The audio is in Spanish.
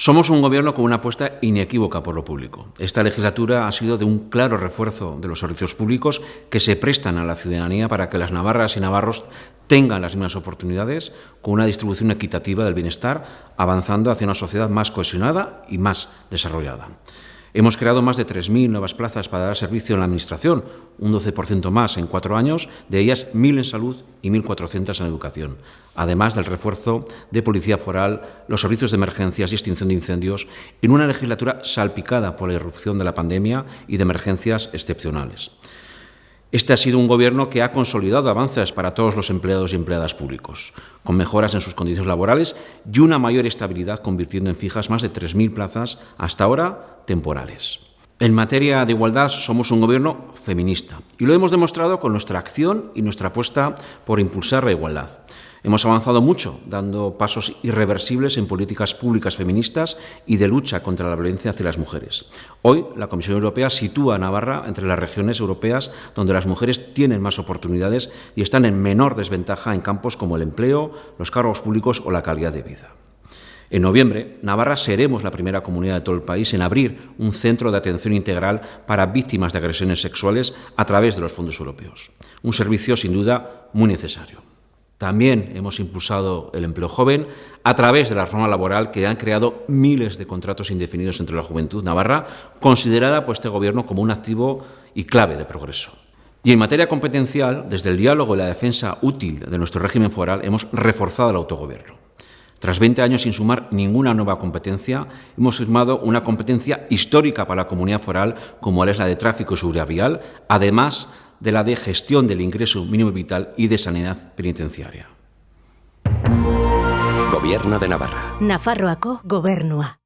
Somos un gobierno con una apuesta inequívoca por lo público. Esta legislatura ha sido de un claro refuerzo de los servicios públicos que se prestan a la ciudadanía para que las navarras y navarros tengan las mismas oportunidades, con una distribución equitativa del bienestar, avanzando hacia una sociedad más cohesionada y más desarrollada. Hemos creado más de 3.000 nuevas plazas para dar servicio en la Administración, un 12% más en cuatro años, de ellas 1.000 en salud y 1.400 en educación, además del refuerzo de policía foral, los servicios de emergencias y extinción de incendios, en una legislatura salpicada por la irrupción de la pandemia y de emergencias excepcionales. Este ha sido un gobierno que ha consolidado avances para todos los empleados y empleadas públicos, con mejoras en sus condiciones laborales y una mayor estabilidad, convirtiendo en fijas más de 3.000 plazas, hasta ahora temporales. En materia de igualdad somos un gobierno feminista y lo hemos demostrado con nuestra acción y nuestra apuesta por impulsar la igualdad. Hemos avanzado mucho, dando pasos irreversibles en políticas públicas feministas y de lucha contra la violencia hacia las mujeres. Hoy, la Comisión Europea sitúa a Navarra entre las regiones europeas donde las mujeres tienen más oportunidades y están en menor desventaja en campos como el empleo, los cargos públicos o la calidad de vida. En noviembre, Navarra seremos la primera comunidad de todo el país en abrir un centro de atención integral para víctimas de agresiones sexuales a través de los fondos europeos. Un servicio, sin duda, muy necesario. También hemos impulsado el empleo joven a través de la reforma laboral que han creado miles de contratos indefinidos entre la juventud navarra, considerada por este Gobierno como un activo y clave de progreso. Y en materia competencial, desde el diálogo y la defensa útil de nuestro régimen foral, hemos reforzado el autogobierno. Tras 20 años sin sumar ninguna nueva competencia, hemos firmado una competencia histórica para la comunidad foral, como es la de tráfico y seguridad vial, además de la de gestión del ingreso mínimo vital y de sanidad penitenciaria. Gobierno de Navarra. Nafarroako gobernua.